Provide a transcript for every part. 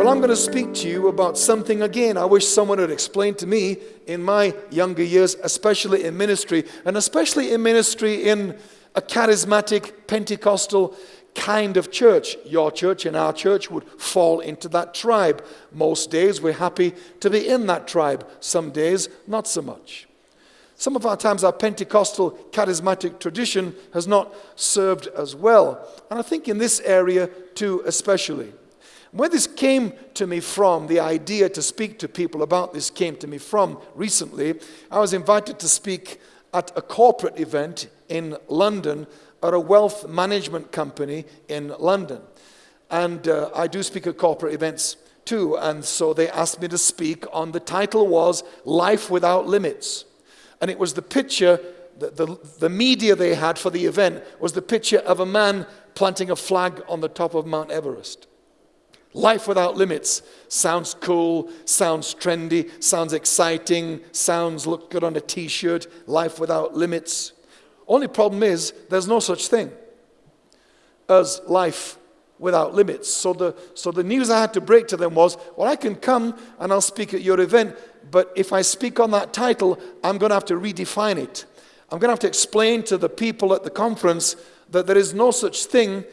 Well, I'm going to speak to you about something again. I wish someone had explained to me in my younger years, especially in ministry, and especially in ministry in a charismatic Pentecostal kind of church. Your church and our church would fall into that tribe. Most days we're happy to be in that tribe, some days not so much. Some of our times, our Pentecostal charismatic tradition has not served as well. And I think in this area too, especially. Where this came to me from, the idea to speak to people about this came to me from recently. I was invited to speak at a corporate event in London at a wealth management company in London. And uh, I do speak at corporate events too. And so they asked me to speak on the title was Life Without Limits. And it was the picture, the, the, the media they had for the event was the picture of a man planting a flag on the top of Mount Everest. Life without limits sounds cool, sounds trendy, sounds exciting, sounds look good on a t shirt. Life without limits. Only problem is, there's no such thing as life without limits. So the, so the news I had to break to them was, well, I can come and I'll speak at your event, but if I speak on that title, I'm going to have to redefine it. I'm going to have to explain to the people at the conference that there is no such thing,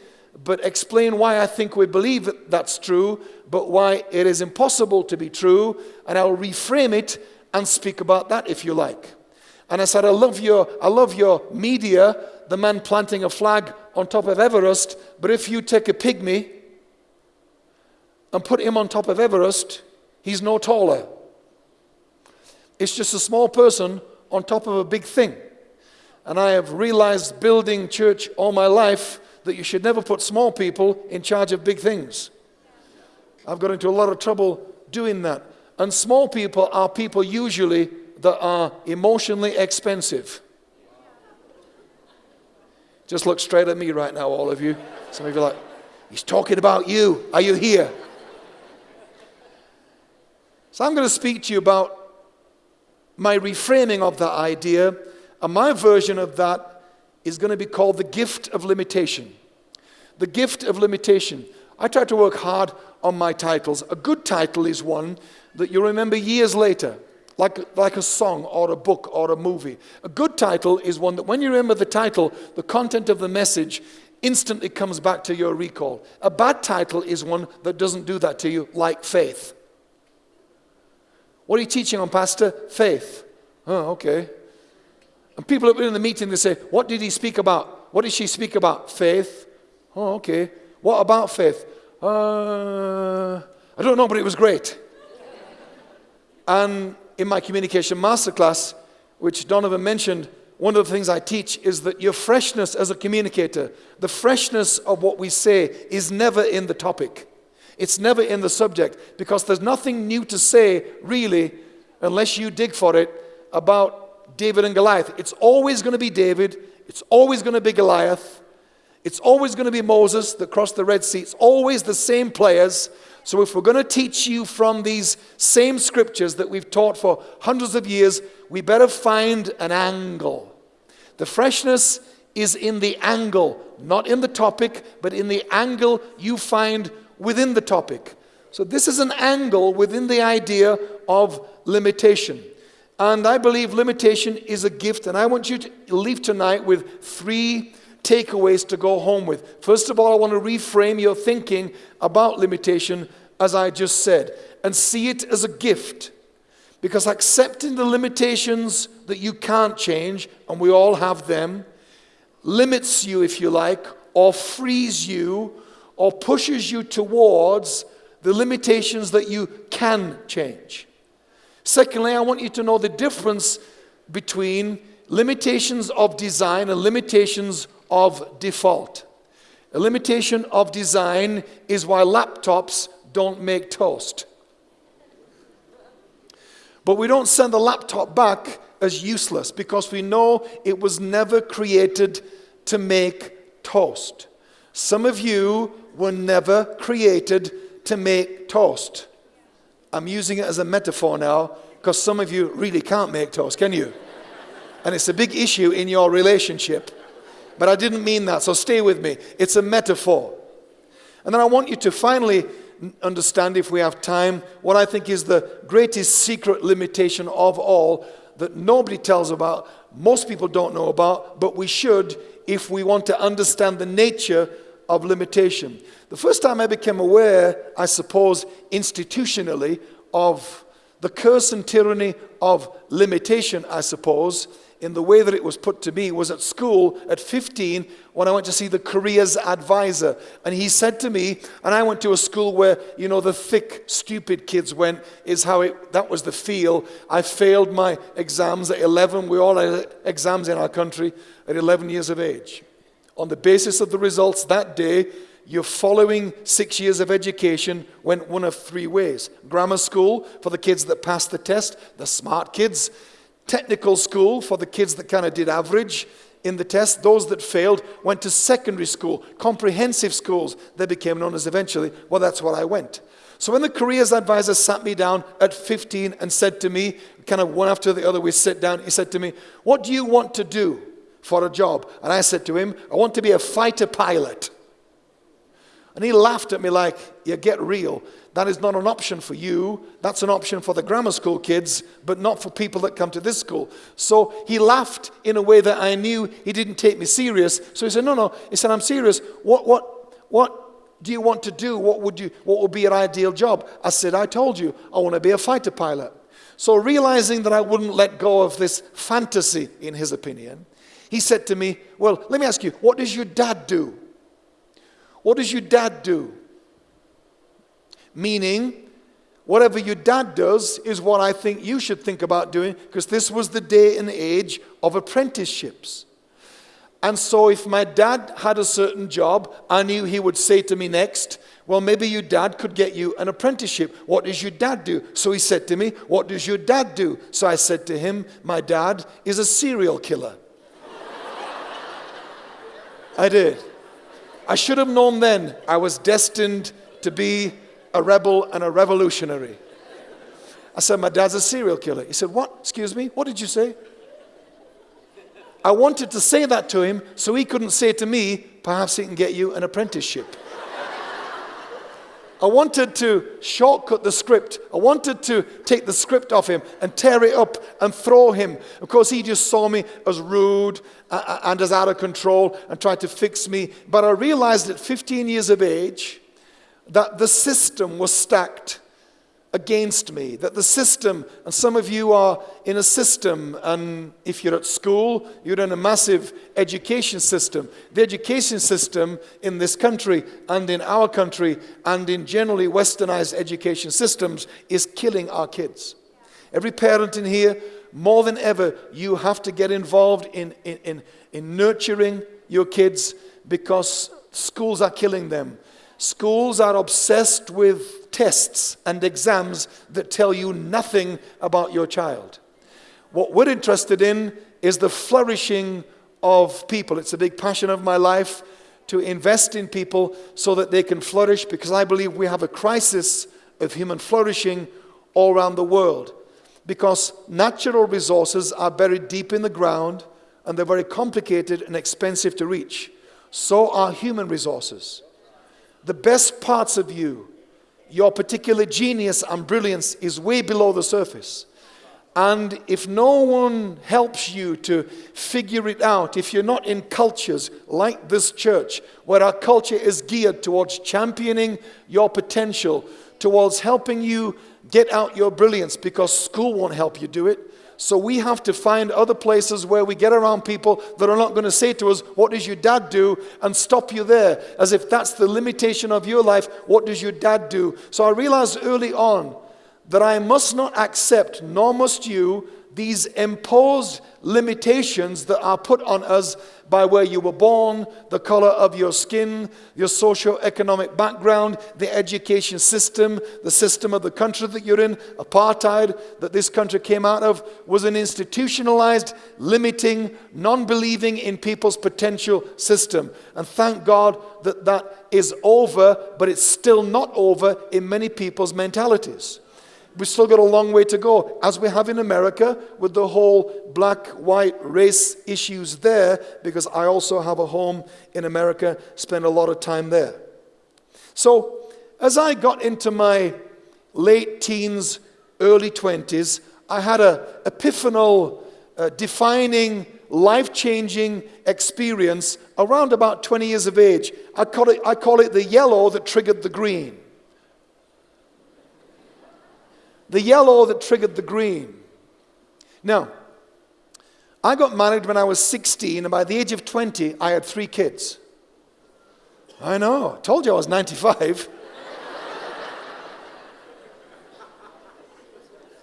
but explain why I think we believe that that's true, but why it is impossible to be true, and I'll reframe it and speak about that if you like. And I said, I love your, I love your media, the man planting a flag on top of Everest, but if you take a pygmy and put him on top of Everest, he's no taller. It's just a small person on top of a big thing. And I have realized building church all my life that you should never put small people in charge of big things. I've got into a lot of trouble doing that. And small people are people usually that are emotionally expensive. Just look straight at me right now, all of you. Some of you are like, he's talking about you. Are you here? So I'm going to speak to you about my reframing of that idea, and my version of that is going to be called the gift of limitation. The gift of limitation. I try to work hard on my titles. A good title is one that you remember years later, like, like a song or a book or a movie. A good title is one that when you remember the title, the content of the message instantly comes back to your recall. A bad title is one that doesn't do that to you, like faith. What are you teaching on, Pastor? Faith. Oh, okay. And people have been in the meeting, they say, What did he speak about? What did she speak about? Faith. Oh, okay. What about faith? Uh, I don't know, but it was great. and in my communication masterclass, which Donovan mentioned, one of the things I teach is that your freshness as a communicator, the freshness of what we say, is never in the topic. It's never in the subject because there's nothing new to say, really, unless you dig for it, about David and Goliath. It's always going to be David, it's always going to be Goliath, it's always going to be Moses that crossed the Red Sea. It's always the same players. So, if we're going to teach you from these same scriptures that we've taught for hundreds of years, we better find an angle. The freshness is in the angle, not in the topic, but in the angle you find within the topic. So, this is an angle within the idea of limitation. And I believe limitation is a gift. And I want you to leave tonight with three takeaways to go home with. First of all, I want to reframe your thinking about limitation, as I just said, and see it as a gift. Because accepting the limitations that you can't change, and we all have them, limits you, if you like, or frees you or pushes you towards the limitations that you can change. Secondly, I want you to know the difference between limitations of design and limitations of default. A limitation of design is why laptops don't make toast. But we don't send the laptop back as useless because we know it was never created to make toast. Some of you were never created to make toast. I'm using it as a metaphor now because some of you really can't make toast, can you? And it's a big issue in your relationship. But I didn't mean that, so stay with me. It's a metaphor. And then I want you to finally understand if we have time what I think is the greatest secret limitation of all that nobody tells about, most people don't know about, but we should if we want to understand the nature of limitation. The first time I became aware, I suppose, institutionally, of the curse and tyranny of limitation, I suppose, in the way that it was put to me was at school at 15 when I went to see the careers advisor. And he said to me, and I went to a school where, you know, the thick, stupid kids went, is how it, that was the feel. I failed my exams at 11. We all had exams in our country at 11 years of age. On the basis of the results that day, your following six years of education went one of three ways grammar school for the kids that passed the test, the smart kids technical school for the kids that kind of did average in the test. Those that failed went to secondary school, comprehensive schools. They became known as eventually. Well, that's what I went. So when the careers advisor sat me down at 15 and said to me, kind of one after the other, we sit down, he said to me, What do you want to do for a job? And I said to him, I want to be a fighter pilot. And he laughed at me like, You get real. That is not an option for you. That's an option for the grammar school kids, but not for people that come to this school. So he laughed in a way that I knew he didn't take me serious. So he said, No, no. He said, I'm serious. What, what, what do you want to do? What would, you, what would be your ideal job? I said, I told you, I want to be a fighter pilot. So realizing that I wouldn't let go of this fantasy, in his opinion, he said to me, Well, let me ask you, what does your dad do? What does your dad do? Meaning, whatever your dad does is what I think you should think about doing because this was the day and age of apprenticeships. And so, if my dad had a certain job, I knew he would say to me next, Well, maybe your dad could get you an apprenticeship. What does your dad do? So he said to me, What does your dad do? So I said to him, My dad is a serial killer. I did. I should have known then I was destined to be a rebel and a revolutionary. I said, My dad's a serial killer. He said, What? Excuse me? What did you say? I wanted to say that to him so he couldn't say to me, Perhaps he can get you an apprenticeship. I wanted to shortcut the script. I wanted to take the script off him and tear it up and throw him. Of course, he just saw me as rude and as out of control and tried to fix me. But I realized at 15 years of age that the system was stacked against me, that the system, and some of you are in a system, and if you're at school, you're in a massive education system. The education system in this country and in our country and in generally westernized education systems is killing our kids. Every parent in here, more than ever, you have to get involved in, in, in, in nurturing your kids because schools are killing them. Schools are obsessed with tests and exams that tell you nothing about your child. What we're interested in is the flourishing of people. It's a big passion of my life to invest in people so that they can flourish because I believe we have a crisis of human flourishing all around the world. Because natural resources are buried deep in the ground and they're very complicated and expensive to reach. So are human resources the best parts of you, your particular genius and brilliance is way below the surface. And if no one helps you to figure it out, if you're not in cultures like this church, where our culture is geared towards championing your potential, towards helping you get out your brilliance, because school won't help you do it, so we have to find other places where we get around people that are not going to say to us, What does your dad do? and stop you there, as if that's the limitation of your life. What does your dad do? So I realized early on that I must not accept, nor must you, these imposed limitations that are put on us by where you were born, the color of your skin, your socio-economic background, the education system, the system of the country that you're in, apartheid that this country came out of, was an institutionalized, limiting, non-believing in people's potential system. And thank God that that is over, but it's still not over in many people's mentalities we've still got a long way to go, as we have in America with the whole black white race issues there, because I also have a home in America, spend a lot of time there. So, as I got into my late teens, early 20s, I had a epiphanal, uh, defining, life changing experience around about 20 years of age. I call, it, I call it the yellow that triggered the green. The yellow that triggered the green. Now, I got married when I was 16, and by the age of 20, I had three kids. I know, I told you I was 95.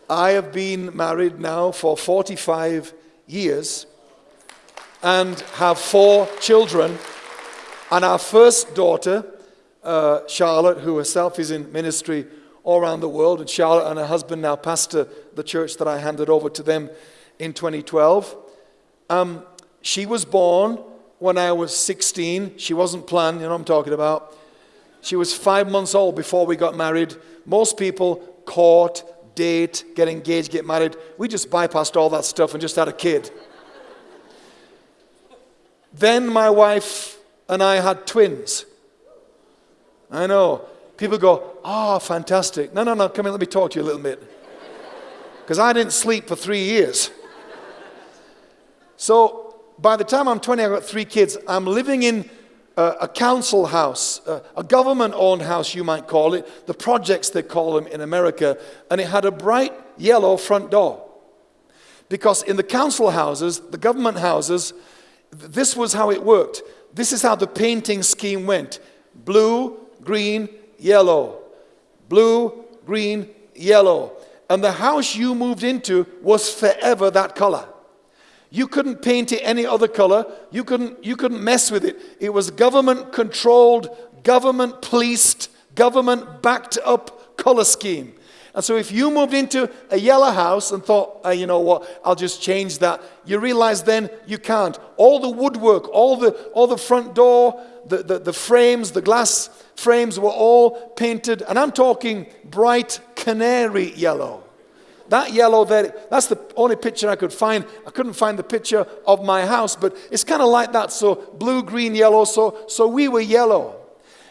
I have been married now for 45 years and have four children. And our first daughter, uh, Charlotte, who herself is in ministry all around the world, and Charlotte and her husband now pastor the church that I handed over to them in 2012. Um, she was born when I was 16. She wasn't planned, you know what I'm talking about. She was five months old before we got married. Most people court, date, get engaged, get married. We just bypassed all that stuff and just had a kid. then my wife and I had twins. I know. People go, oh, fantastic. No, no, no, come in, let me talk to you a little bit. Because I didn't sleep for three years. So by the time I'm 20, I've got three kids. I'm living in a, council house, a, a government owned house, you might call it, the projects they call them in America, and it had a bright yellow front door. Because in the council houses, the government houses, this was how it worked. This is how the painting scheme went blue, green, yellow. Blue, green, yellow. And the house you moved into was forever that color. You couldn't paint it any other color. You couldn't, you couldn't mess with it. It was government controlled, government policed, government backed up color scheme. And so if you moved into a yellow house and thought, oh, you know what, I'll just change that, you realize then you can't. All the woodwork, all the, all the front door, the, the, the frames, the glass frames were all painted, and I'm talking bright canary yellow. That yellow there, that's the only picture I could find. I couldn't find the picture of my house, but it's kind of like that. So blue, green, yellow. So, so we were yellow.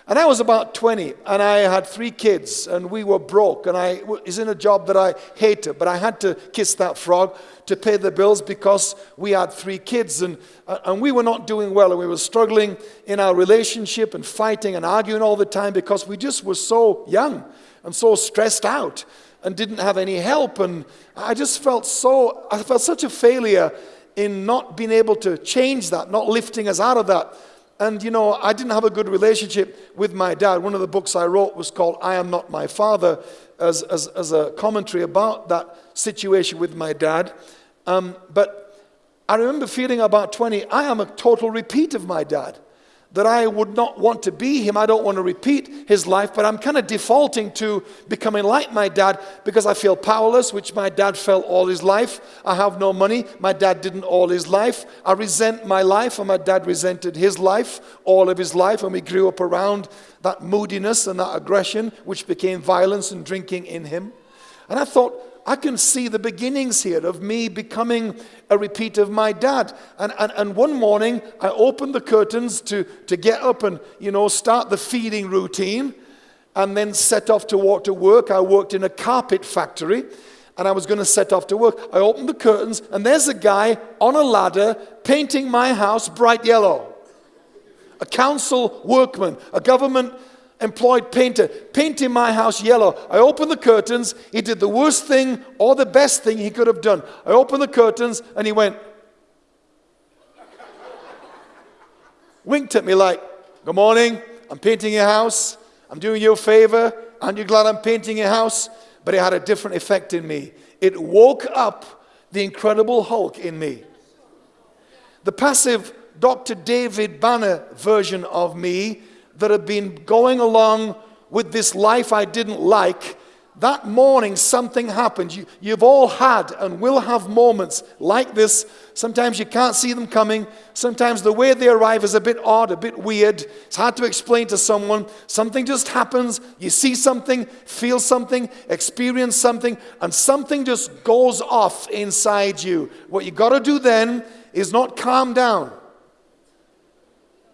And I was about 20, and I had three kids, and we were broke, and I was in a job that I hated, but I had to kiss that frog to pay the bills because we had three kids, and, and we were not doing well, and we were struggling in our relationship and fighting and arguing all the time because we just were so young and so stressed out and didn't have any help. And I just felt so, I felt such a failure in not being able to change that, not lifting us out of that. And you know, I didn't have a good relationship with my dad. One of the books I wrote was called I Am Not My Father, as, as, as a commentary about that situation with my dad. Um, but I remember feeling about 20, I am a total repeat of my dad that I would not want to be him. I don't want to repeat his life, but I'm kind of defaulting to becoming like my dad because I feel powerless, which my dad felt all his life. I have no money. My dad didn't all his life. I resent my life, and my dad resented his life all of his life, and we grew up around that moodiness and that aggression, which became violence and drinking in him. And I thought, I can see the beginnings here of me becoming a repeat of my dad. And, and, and one morning, I opened the curtains to, to get up and, you know, start the feeding routine and then set off to walk to work. I worked in a carpet factory and I was going to set off to work. I opened the curtains and there's a guy on a ladder painting my house bright yellow. A council workman, a government employed painter, painting my house yellow. I opened the curtains. He did the worst thing or the best thing he could have done. I opened the curtains and he went, winked at me like, Good morning, I'm painting your house. I'm doing you a favor. Aren't you glad I'm painting your house? But it had a different effect in me. It woke up the incredible Hulk in me. The passive Dr. David Banner version of me that had been going along with this life I didn't like, that morning something happened. You, you've all had and will have moments like this. Sometimes you can't see them coming. Sometimes the way they arrive is a bit odd, a bit weird. It's hard to explain to someone. Something just happens. You see something, feel something, experience something, and something just goes off inside you. What you've got to do then is not calm down.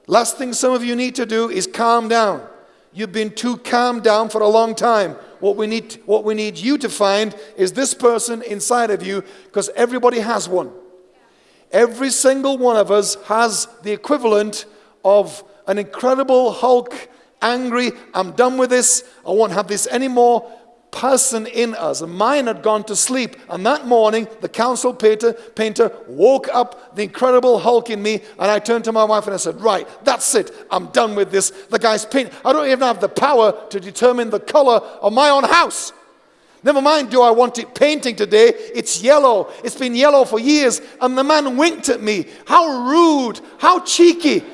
Last thing some of you need to do is calm down. You've been too calm down for a long time. What we need, what we need you to find is this person inside of you because everybody has one. Every single one of us has the equivalent of an incredible Hulk, angry, I'm done with this, I won't have this anymore person in us. And mine had gone to sleep. And that morning, the council painter, painter woke up the incredible Hulk in me. And I turned to my wife and I said, Right, that's it. I'm done with this. The guy's paint. I don't even have the power to determine the color of my own house. Never mind, do I want it painting today? It's yellow. It's been yellow for years. And the man winked at me. How rude. How cheeky.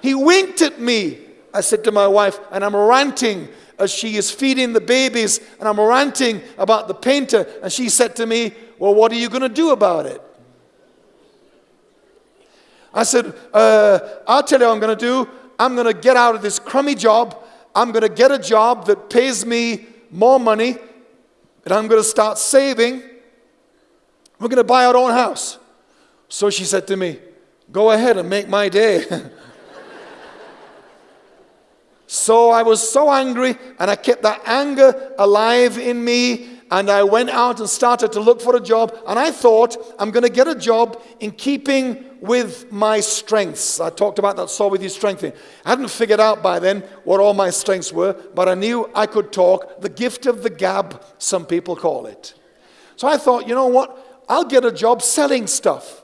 He winked at me. I said to my wife, and I'm ranting as she is feeding the babies, and I'm ranting about the painter. And she said to me, Well, what are you going to do about it? I said, uh, I'll tell you what I'm going to do. I'm going to get out of this crummy job. I'm going to get a job that pays me more money, and I'm going to start saving. We're going to buy our own house. So she said to me, Go ahead and make my day. So I was so angry, and I kept that anger alive in me. And I went out and started to look for a job. And I thought, I'm going to get a job in keeping with my strengths. I talked about that saw with you strengthening. I hadn't figured out by then what all my strengths were, but I knew I could talk. The gift of the gab, some people call it. So I thought, you know what? I'll get a job selling stuff.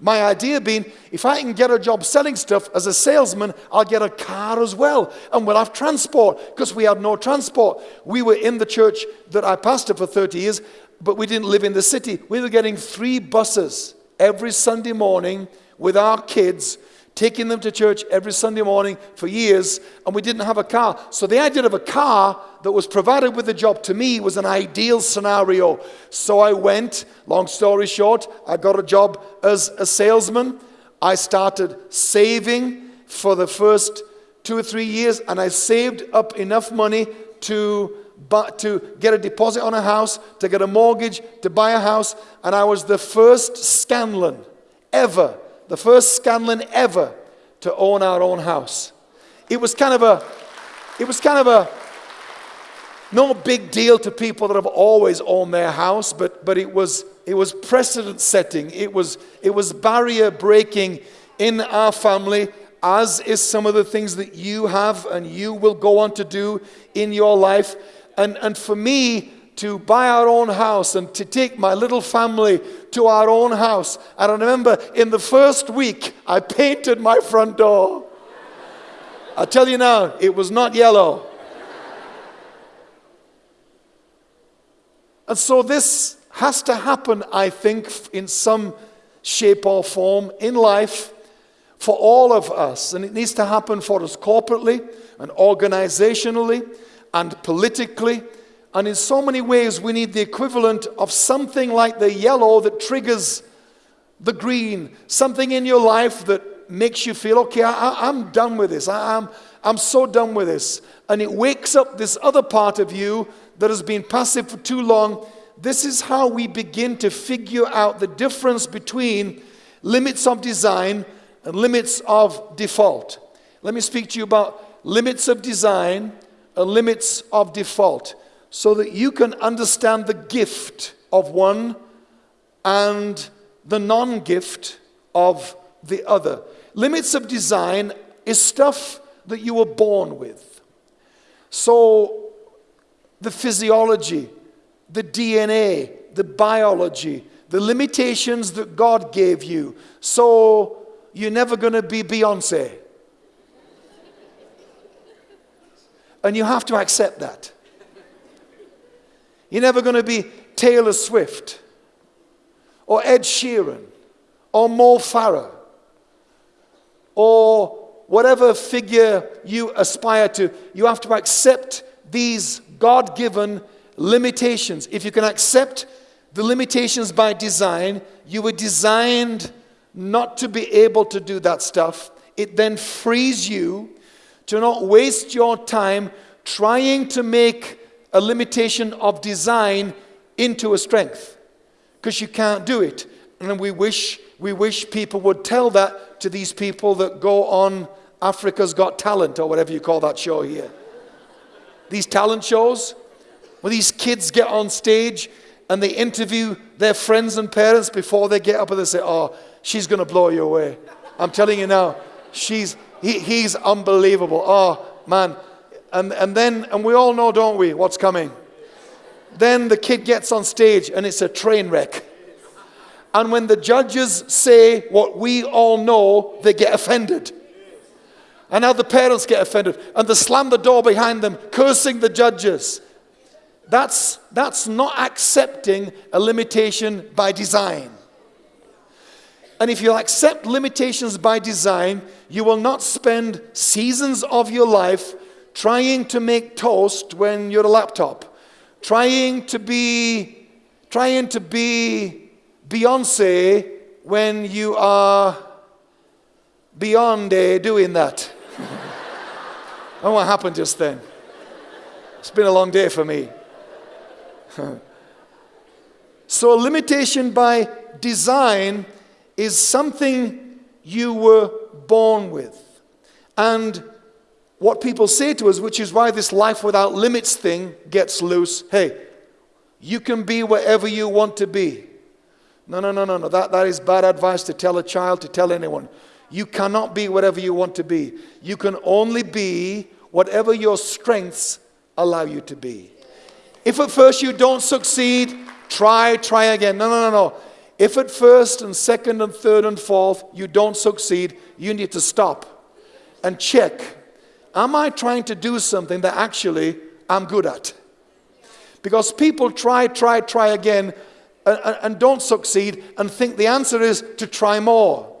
My idea being, if I can get a job selling stuff as a salesman, I'll get a car as well. And we'll have transport because we had no transport. We were in the church that I pastored for 30 years, but we didn't live in the city. We were getting three buses every Sunday morning with our kids taking them to church every Sunday morning for years, and we didn't have a car. So the idea of a car that was provided with a job to me was an ideal scenario. So I went, long story short, I got a job as a salesman. I started saving for the first two or three years, and I saved up enough money to but to get a deposit on a house, to get a mortgage, to buy a house, and I was the first Scanlon ever the first Scanlon ever to own our own house. It was kind of a, it was kind of a, no big deal to people that have always owned their house, but, but it, was, it was precedent setting. It was, it was barrier breaking in our family, as is some of the things that you have and you will go on to do in your life. And, and for me, to buy our own house and to take my little family to our own house. And I remember in the first week, I painted my front door. I tell you now, it was not yellow. And so this has to happen, I think, in some shape or form in life for all of us. And it needs to happen for us corporately and organizationally and politically and in so many ways, we need the equivalent of something like the yellow that triggers the green, something in your life that makes you feel, okay, I, am done with this. I, I'm, I'm so done with this. And it wakes up this other part of you that has been passive for too long. This is how we begin to figure out the difference between limits of design and limits of default. Let me speak to you about limits of design and limits of default so that you can understand the gift of one and the non gift of the other. Limits of design is stuff that you were born with. So, the physiology, the DNA, the biology, the limitations that God gave you. So, you're never going to be Beyonce. And you have to accept that. You're never going to be Taylor Swift or Ed Sheeran or Mo Farah or whatever figure you aspire to. You have to accept these God given limitations. If you can accept the limitations by design, you were designed not to be able to do that stuff. It then frees you to not waste your time trying to make a limitation of design into a strength because you can't do it. And we wish, we wish people would tell that to these people that go on Africa's Got Talent or whatever you call that show here. these talent shows where these kids get on stage and they interview their friends and parents before they get up and they say, Oh, she's going to blow you away. I'm telling you now, she's, he, he's unbelievable. Oh, man. And, and then, and we all know, don't we, what's coming? Then the kid gets on stage and it's a train wreck. And when the judges say what we all know, they get offended. And now the parents get offended and they slam the door behind them, cursing the judges. That's, that's not accepting a limitation by design. And if you accept limitations by design, you will not spend seasons of your life trying to make toast when you're a laptop, trying to be, trying to be Beyonce when you are beyond doing that. and what happened just then? It's been a long day for me. so, limitation by design is something you were born with. And what people say to us, which is why this life without limits thing gets loose hey, you can be wherever you want to be. No, no, no, no, no. That, that is bad advice to tell a child, to tell anyone. You cannot be whatever you want to be. You can only be whatever your strengths allow you to be. If at first you don't succeed, try, try again. No, no, no, no. If at first and second and third and fourth you don't succeed, you need to stop and check. Am I trying to do something that actually I'm good at? Because people try, try, try again and, and don't succeed and think the answer is to try more.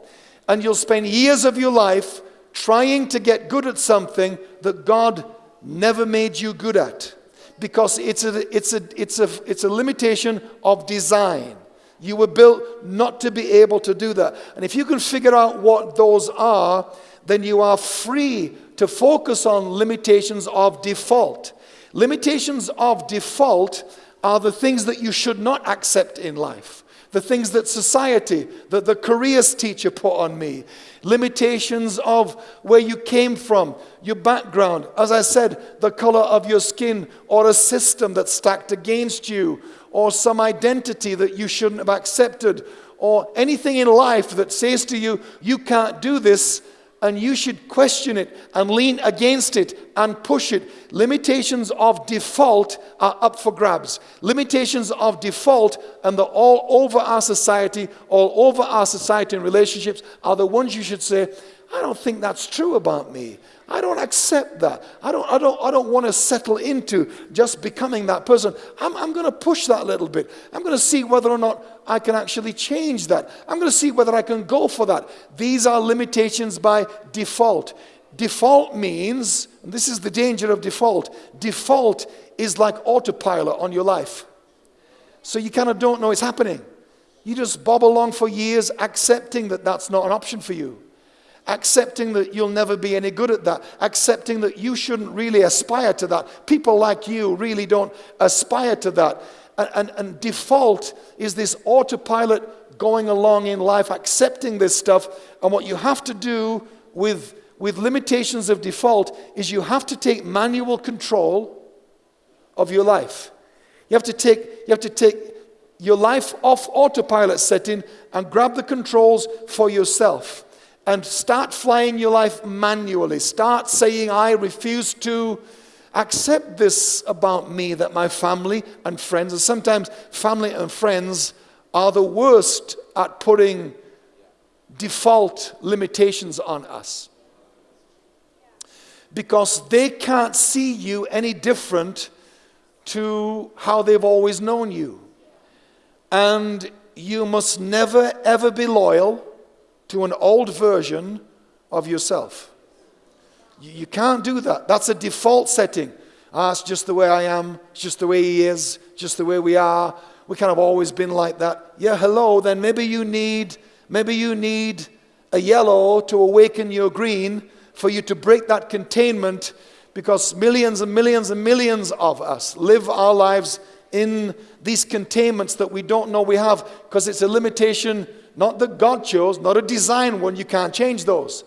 And you'll spend years of your life trying to get good at something that God never made you good at because it's a, it's a, it's a, it's a limitation of design. You were built not to be able to do that. And if you can figure out what those are, then you are free to focus on limitations of default. Limitations of default are the things that you should not accept in life. The things that society, that the careers teacher put on me, limitations of where you came from, your background, as I said, the color of your skin, or a system that's stacked against you, or some identity that you shouldn't have accepted, or anything in life that says to you, you can't do this, and you should question it and lean against it and push it. Limitations of default are up for grabs. Limitations of default, and they're all over our society, all over our society and relationships, are the ones you should say, I don't think that's true about me. I don't accept that. I don't, I don't, I don't want to settle into just becoming that person. I'm, I'm going to push that a little bit. I'm going to see whether or not I can actually change that. I'm going to see whether I can go for that. These are limitations by default. Default means, and this is the danger of default, default is like autopilot on your life. So you kind of don't know it's happening. You just bob along for years accepting that that's not an option for you accepting that you'll never be any good at that, accepting that you shouldn't really aspire to that. People like you really don't aspire to that. And, and, and default is this autopilot going along in life, accepting this stuff. And what you have to do with, with limitations of default is you have to take manual control of your life. You have to take, you have to take your life off autopilot setting and grab the controls for yourself and start flying your life manually. Start saying, I refuse to accept this about me that my family and friends, and sometimes family and friends are the worst at putting default limitations on us. Because they can't see you any different to how they've always known you. And you must never, ever be loyal to an old version of yourself. You, you can't do that. That's a default setting. Ah, it's just the way I am, it's just the way he is, just the way we are. We kind of always been like that. Yeah, hello, then maybe you need, maybe you need a yellow to awaken your green for you to break that containment because millions and millions and millions of us live our lives in these containments that we don't know we have because it's a limitation not that God chose, not a design one, you can't change those.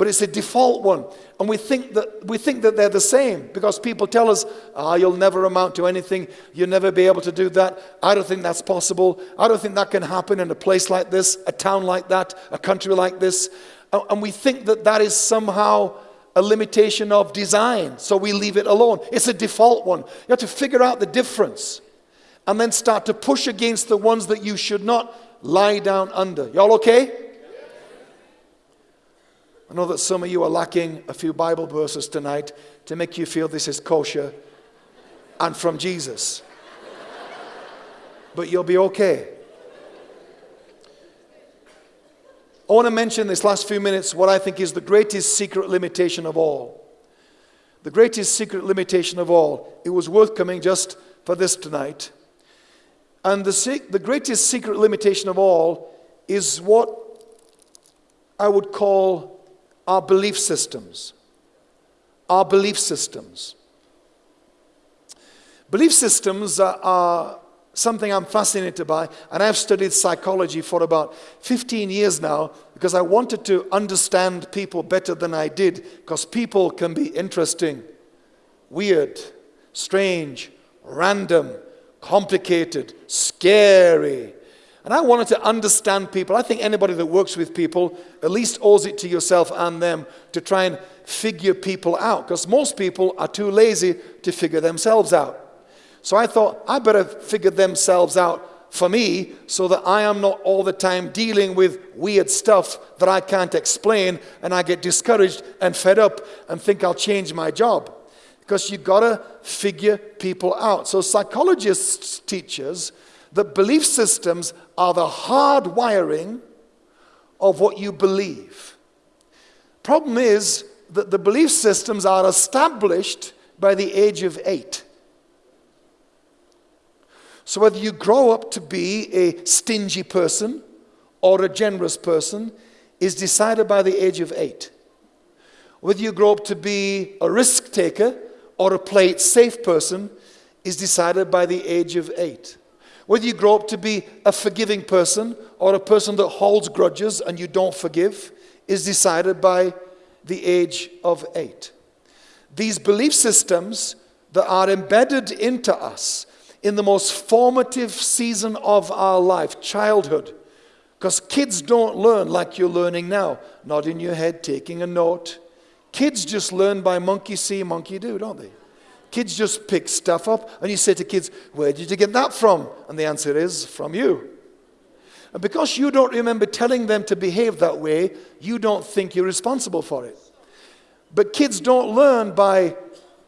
but it's a default one. And we think that, we think that they're the same because people tell us, ah, you'll never amount to anything. You'll never be able to do that. I don't think that's possible. I don't think that can happen in a place like this, a town like that, a country like this. And we think that that is somehow a limitation of design, so we leave it alone. It's a default one. You have to figure out the difference and then start to push against the ones that you should not lie down under. Y'all okay? I know that some of you are lacking a few Bible verses tonight to make you feel this is kosher and from Jesus. But you'll be okay. I want to mention this last few minutes what I think is the greatest secret limitation of all. The greatest secret limitation of all. It was worth coming just for this tonight. And the, the greatest secret limitation of all is what I would call our belief systems. Our belief systems. Belief systems are, are something I'm fascinated by, and I've studied psychology for about 15 years now because I wanted to understand people better than I did because people can be interesting, weird, strange, random, complicated, scary, and I wanted to understand people. I think anybody that works with people at least owes it to yourself and them to try and figure people out because most people are too lazy to figure themselves out. So I thought I better figure themselves out for me so that I am not all the time dealing with weird stuff that I can't explain and I get discouraged and fed up and think I'll change my job. Because you've got to figure people out. So psychologists teach us that belief systems are the hard wiring of what you believe. Problem is that the belief systems are established by the age of eight. So whether you grow up to be a stingy person or a generous person is decided by the age of eight. Whether you grow up to be a risk taker or a play it safe person is decided by the age of eight. Whether you grow up to be a forgiving person or a person that holds grudges and you don't forgive is decided by the age of eight. These belief systems that are embedded into us in the most formative season of our life, childhood, because kids don't learn like you're learning now, not in your head taking a note. Kids just learn by monkey see, monkey do, don't they? Kids just pick stuff up, and you say to kids, Where did you get that from? And the answer is, From you. And because you don't remember telling them to behave that way, you don't think you're responsible for it. But kids don't learn by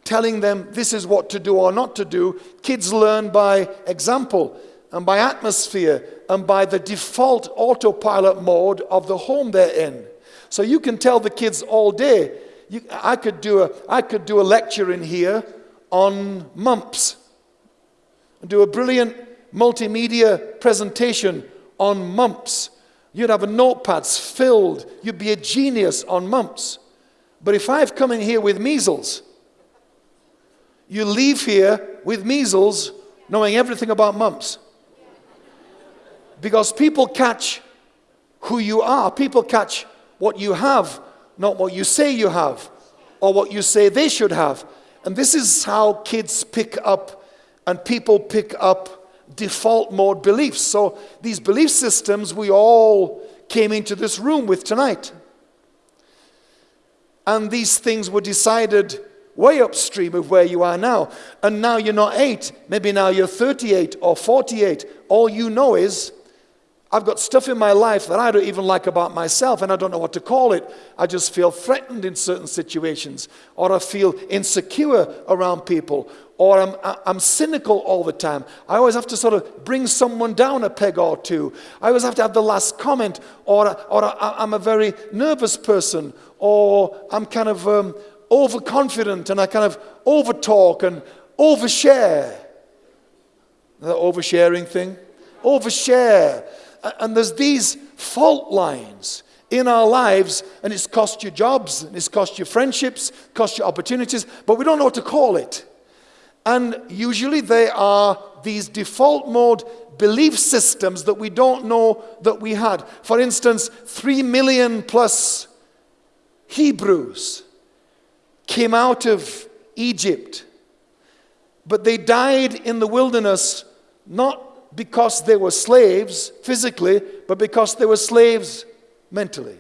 telling them this is what to do or not to do. Kids learn by example and by atmosphere and by the default autopilot mode of the home they're in. So you can tell the kids all day. You, I, could do a, I could do a lecture in here on mumps and do a brilliant multimedia presentation on mumps. You'd have a notepads filled. You'd be a genius on mumps. But if I've come in here with measles, you leave here with measles knowing everything about mumps. Because people catch who you are. People catch what you have, not what you say you have or what you say they should have. And this is how kids pick up and people pick up default mode beliefs. So these belief systems we all came into this room with tonight. And these things were decided way upstream of where you are now. And now you're not eight, maybe now you're 38 or 48. All you know is I've got stuff in my life that I don't even like about myself, and I don't know what to call it. I just feel threatened in certain situations, or I feel insecure around people, or I'm, I'm cynical all the time. I always have to sort of bring someone down a peg or two. I always have to have the last comment, or, or I'm a very nervous person, or I'm kind of um, overconfident and I kind of overtalk and overshare. The oversharing thing? Overshare. And there's these fault lines in our lives, and it's cost you jobs, and it's cost you friendships, cost you opportunities, but we don't know what to call it. And usually they are these default mode belief systems that we don't know that we had. For instance, three million plus Hebrews came out of Egypt, but they died in the wilderness not because they were slaves physically, but because they were slaves mentally.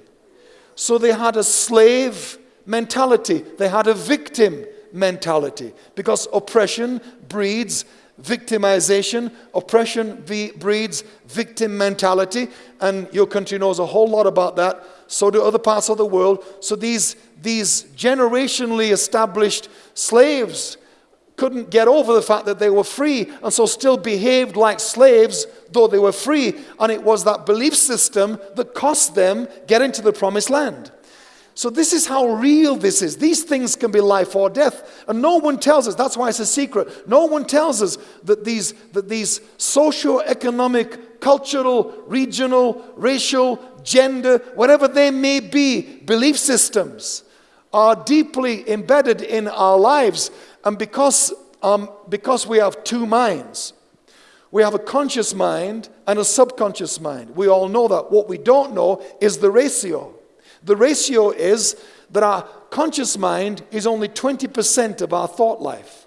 So they had a slave mentality, they had a victim mentality because oppression breeds victimization. Oppression breeds victim mentality, and your country knows a whole lot about that. So do other parts of the world. So these, these generationally established slaves couldn't get over the fact that they were free, and so still behaved like slaves, though they were free. And it was that belief system that cost them getting to the promised land. So, this is how real this is. These things can be life or death. And no one tells us, that's why it's a secret. No one tells us that these, that these socio-economic, cultural, regional, racial, gender, whatever they may be, belief systems are deeply embedded in our lives. And because, um, because we have two minds, we have a conscious mind and a subconscious mind. We all know that. What we don't know is the ratio. The ratio is that our conscious mind is only 20% of our thought life.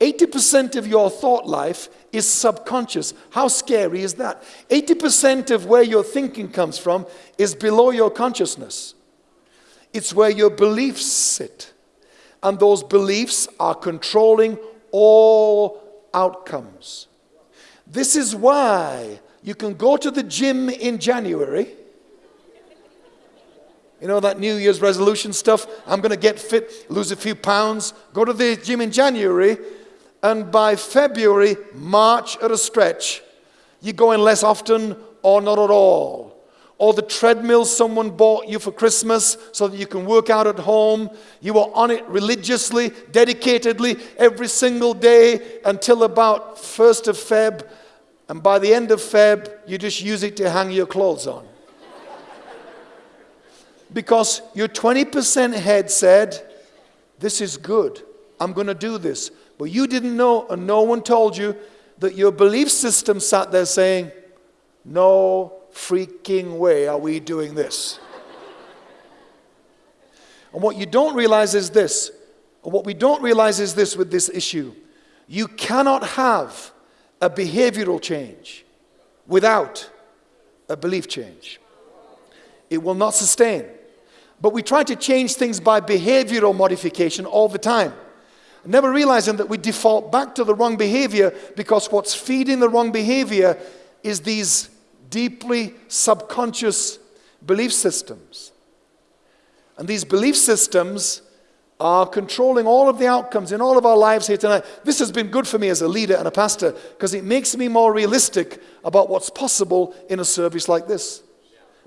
80% of your thought life is subconscious. How scary is that? 80% of where your thinking comes from is below your consciousness. It's where your beliefs sit. And those beliefs are controlling all outcomes. This is why you can go to the gym in January you know, that New Year's resolution stuff. I'm going to get fit, lose a few pounds, go to the gym in January, and by February, March at a stretch, you're going less often or not at all. Or the treadmill someone bought you for Christmas so that you can work out at home. You are on it religiously, dedicatedly, every single day until about 1st of Feb. And by the end of Feb, you just use it to hang your clothes on because your 20% head said, This is good. I'm going to do this. But you didn't know, and no one told you, that your belief system sat there saying, No freaking way are we doing this. and what you don't realize is this, what we don't realize is this with this issue you cannot have a behavioral change without a belief change. It will not sustain. But we try to change things by behavioral modification all the time. Never realizing that we default back to the wrong behavior because what's feeding the wrong behavior is these deeply subconscious belief systems. And these belief systems are controlling all of the outcomes in all of our lives here tonight. This has been good for me as a leader and a pastor because it makes me more realistic about what's possible in a service like this.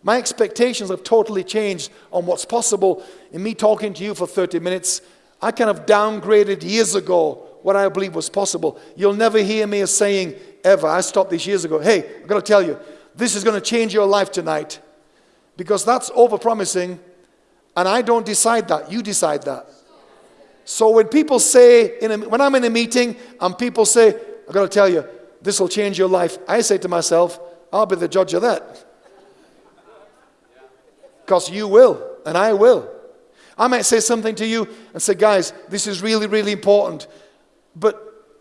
My expectations have totally changed on what's possible. In me talking to you for 30 minutes, I kind of downgraded years ago what I believe was possible. You'll never hear me saying ever, I stopped this years ago, hey, I'm going to tell you, this is going to change your life tonight. Because that's overpromising, and I don't decide that. You decide that. So when people say, a, when I'm in a meeting and people say, I've got to tell you, this will change your life, I say to myself, I'll be the judge of that because you will, and I will. I might say something to you and say, guys, this is really, really important. But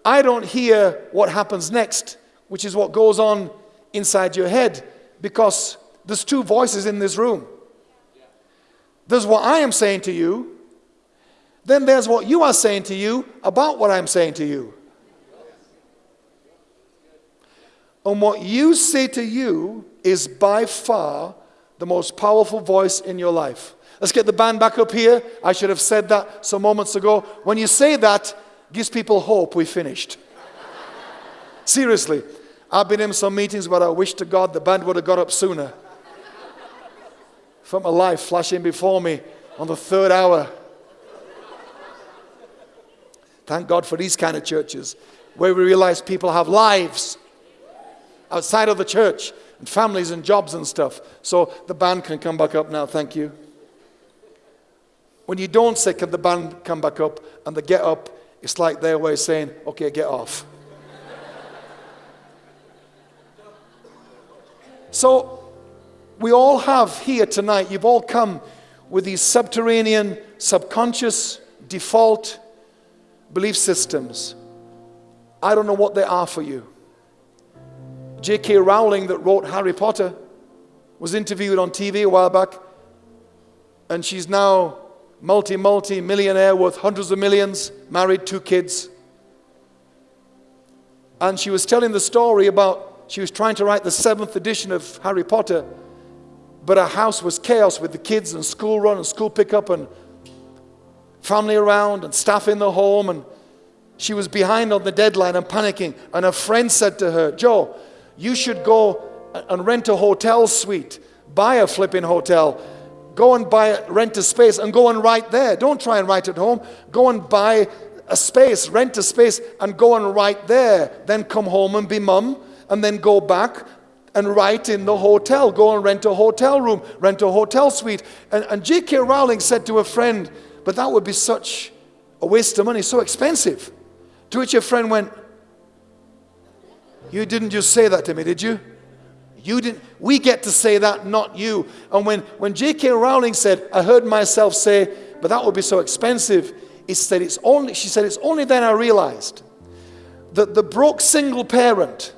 I don't hear what happens next, which is what goes on inside your head, because there's two voices in this room. There's what I am saying to you, then there's what you are saying to you about what I'm saying to you. And what you say to you is by far the most powerful voice in your life. Let's get the band back up here. I should have said that some moments ago. When you say that, gives people hope we finished. Seriously, I've been in some meetings where I wish to God the band would have got up sooner. Felt my life flashing before me on the third hour. Thank God for these kind of churches where we realize people have lives outside of the church and families and jobs and stuff. So the band can come back up now, thank you. When you don't say, Can the band come back up? and they get up, it's like their way of saying, Okay, get off. So we all have here tonight, you've all come with these subterranean, subconscious, default belief systems. I don't know what they are for you. J.K. Rowling, that wrote Harry Potter, was interviewed on TV a while back, and she's now multi, multi millionaire worth hundreds of millions, married, two kids. And she was telling the story about she was trying to write the seventh edition of Harry Potter, but her house was chaos with the kids and school run and school pickup and family around and staff in the home. And she was behind on the deadline and panicking. And a friend said to her, Jo, you should go and rent a hotel suite, buy a flipping hotel, go and buy rent a space and go and write there. Don't try and write at home. Go and buy a space, rent a space and go and write there. Then come home and be mum and then go back and write in the hotel. Go and rent a hotel room, rent a hotel suite. And, and J.K. Rowling said to a friend, but that would be such a waste of money, so expensive. To which your friend went, you didn't just say that to me, did you? You didn't. We get to say that, not you. And when, when J.K. Rowling said, I heard myself say, but that would be so expensive, said, it's only, she said, it's only then I realized that the broke single parent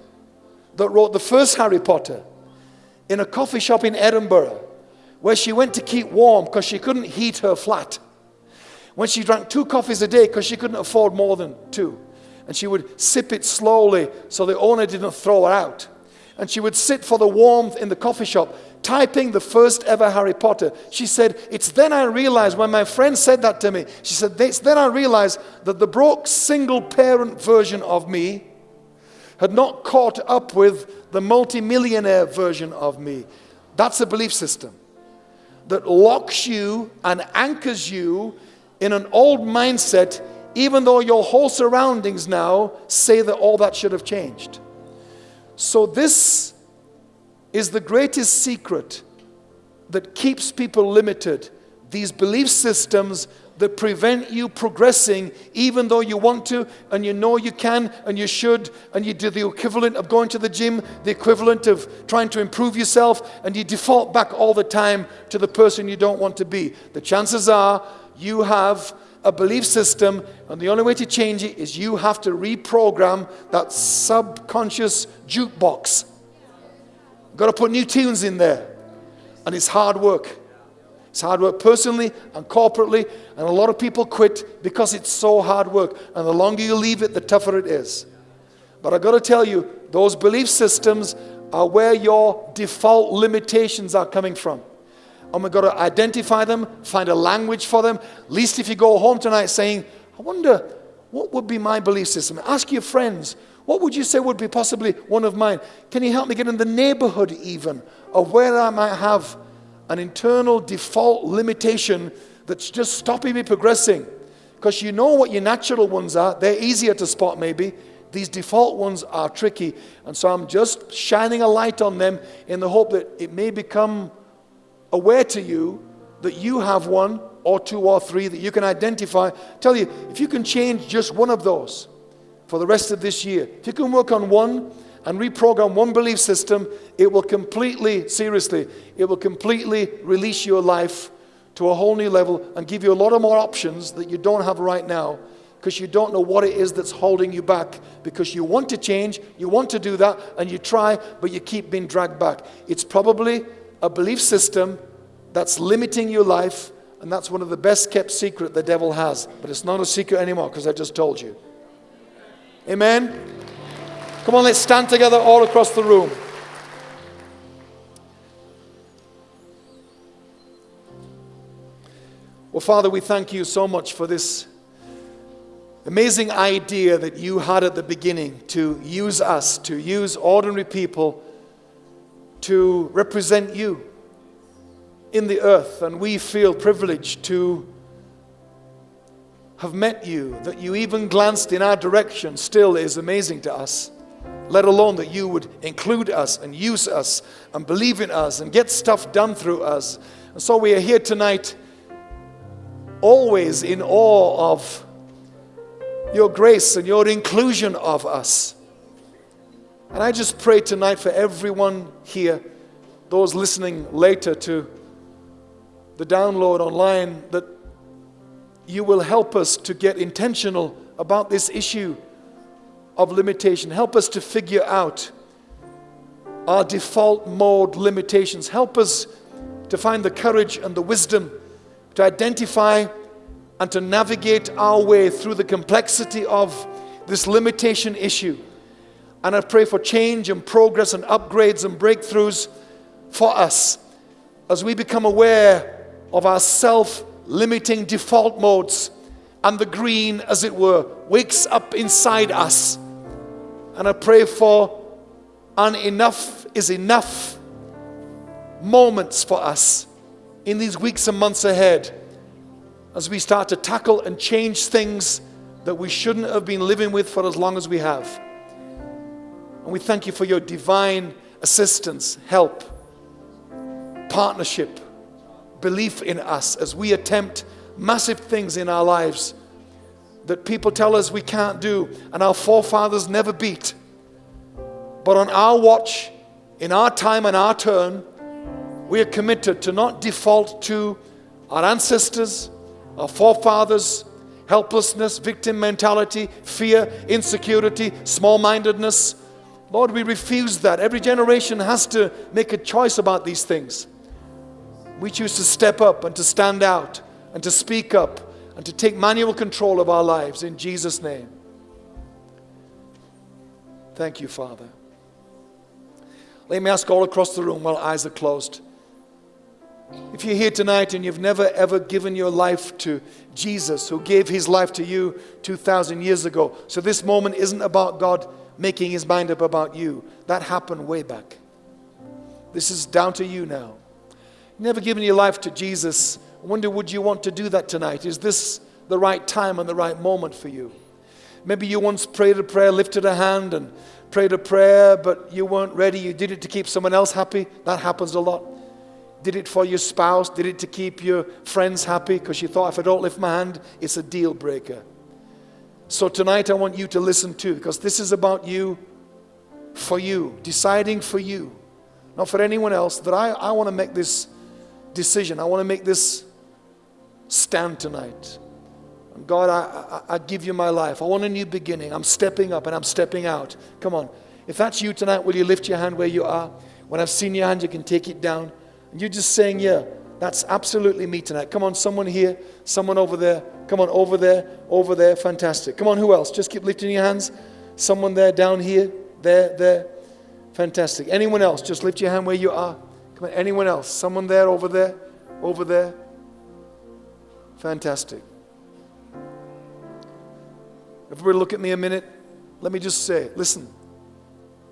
that wrote the first Harry Potter in a coffee shop in Edinburgh, where she went to keep warm because she couldn't heat her flat, when she drank two coffees a day because she couldn't afford more than two and she would sip it slowly so the owner didn't throw her out. And she would sit for the warmth in the coffee shop, typing the first ever Harry Potter. She said, It's then I realized, when my friend said that to me, she said, It's then I realized that the broke single parent version of me had not caught up with the multimillionaire version of me. That's a belief system that locks you and anchors you in an old mindset even though your whole surroundings now say that all that should have changed. So, this is the greatest secret that keeps people limited. These belief systems that prevent you progressing, even though you want to, and you know you can, and you should, and you do the equivalent of going to the gym, the equivalent of trying to improve yourself, and you default back all the time to the person you don't want to be. The chances are you have a belief system, and the only way to change it is you have to reprogram that subconscious jukebox. Got to put new tunes in there. And it's hard work. It's hard work personally and corporately, and a lot of people quit because it's so hard work. And the longer you leave it, the tougher it is. But I've got to tell you, those belief systems are where your default limitations are coming from and we've got to identify them, find a language for them. At least if you go home tonight saying, I wonder what would be my belief system? Ask your friends, what would you say would be possibly one of mine? Can you help me get in the neighborhood even of where I might have an internal default limitation that's just stopping me progressing? Because you know what your natural ones are, they're easier to spot maybe. These default ones are tricky. And so I'm just shining a light on them in the hope that it may become aware to you that you have one or two or three that you can identify. Tell you, if you can change just one of those for the rest of this year, if you can work on one and reprogram one belief system, it will completely, seriously, it will completely release your life to a whole new level and give you a lot of more options that you don't have right now because you don't know what it is that's holding you back because you want to change, you want to do that, and you try, but you keep being dragged back. It's probably a belief system that's limiting your life, and that's one of the best kept secret the devil has. But it's not a secret anymore because I just told you. Amen. Come on, let's stand together all across the room. Well, Father, we thank you so much for this amazing idea that you had at the beginning to use us, to use ordinary people to represent you in the earth. And we feel privileged to have met you, that you even glanced in our direction, still is amazing to us. Let alone that you would include us and use us and believe in us and get stuff done through us. And so we are here tonight, always in awe of your grace and your inclusion of us. And I just pray tonight for everyone here, those listening later to the download online that you will help us to get intentional about this issue of limitation. Help us to figure out our default mode limitations. Help us to find the courage and the wisdom to identify and to navigate our way through the complexity of this limitation issue. And I pray for change and progress and upgrades and breakthroughs for us as we become aware of our self limiting default modes and the green, as it were, wakes up inside us. And I pray for an enough is enough moments for us in these weeks and months ahead as we start to tackle and change things that we shouldn't have been living with for as long as we have. And we thank you for your divine assistance, help, partnership, belief in us as we attempt massive things in our lives that people tell us we can't do and our forefathers never beat. But on our watch, in our time and our turn, we are committed to not default to our ancestors, our forefathers, helplessness, victim mentality, fear, insecurity, small mindedness. Lord, we refuse that. Every generation has to make a choice about these things. We choose to step up and to stand out and to speak up and to take manual control of our lives in Jesus' name. Thank you, Father. Let me ask all across the room while eyes are closed. If you're here tonight and you've never ever given your life to Jesus, who gave his life to you 2,000 years ago, so this moment isn't about God making his mind up about you. That happened way back. This is down to you now. never given your life to Jesus. I wonder, would you want to do that tonight? Is this the right time and the right moment for you? Maybe you once prayed a prayer, lifted a hand, and prayed a prayer, but you weren't ready. You did it to keep someone else happy. That happens a lot. Did it for your spouse? Did it to keep your friends happy? Because you thought, if I don't lift my hand, it's a deal breaker. So tonight, I want you to listen too, because this is about you, for you, deciding for you, not for anyone else, that I, I want to make this decision. I want to make this stand tonight. God, I, I, I give you my life. I want a new beginning. I'm stepping up and I'm stepping out. Come on. If that's you tonight, will you lift your hand where you are? When I've seen your hand, you can take it down. And you're just saying, Yeah, that's absolutely me tonight. Come on, someone here, someone over there. Come on, over there, over there. Fantastic. Come on, who else? Just keep lifting your hands. Someone there, down here, there, there. Fantastic. Anyone else? Just lift your hand where you are. Come on, anyone else? Someone there, over there, over there. Fantastic. Everybody, look at me a minute. Let me just say listen,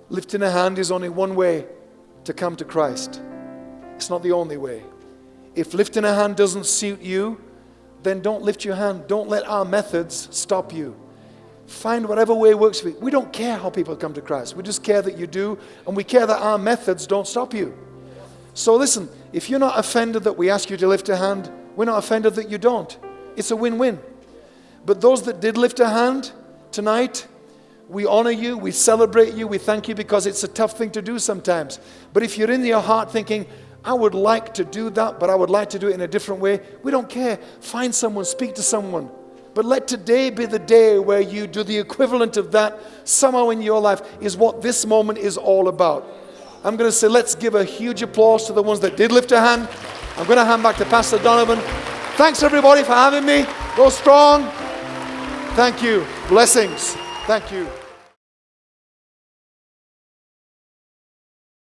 lifting a hand is only one way to come to Christ. It's not the only way. If lifting a hand doesn't suit you, then don't lift your hand. Don't let our methods stop you. Find whatever way works for you. We don't care how people come to Christ. We just care that you do, and we care that our methods don't stop you. So listen, if you're not offended that we ask you to lift a hand, we're not offended that you don't. It's a win win. But those that did lift a hand tonight, we honor you, we celebrate you, we thank you because it's a tough thing to do sometimes. But if you're in your heart thinking, I would like to do that, but I would like to do it in a different way. We don't care. Find someone, speak to someone. But let today be the day where you do the equivalent of that somehow in your life, is what this moment is all about. I'm going to say, let's give a huge applause to the ones that did lift a hand. I'm going to hand back to Pastor Donovan. Thanks, everybody, for having me. Go strong. Thank you. Blessings. Thank you.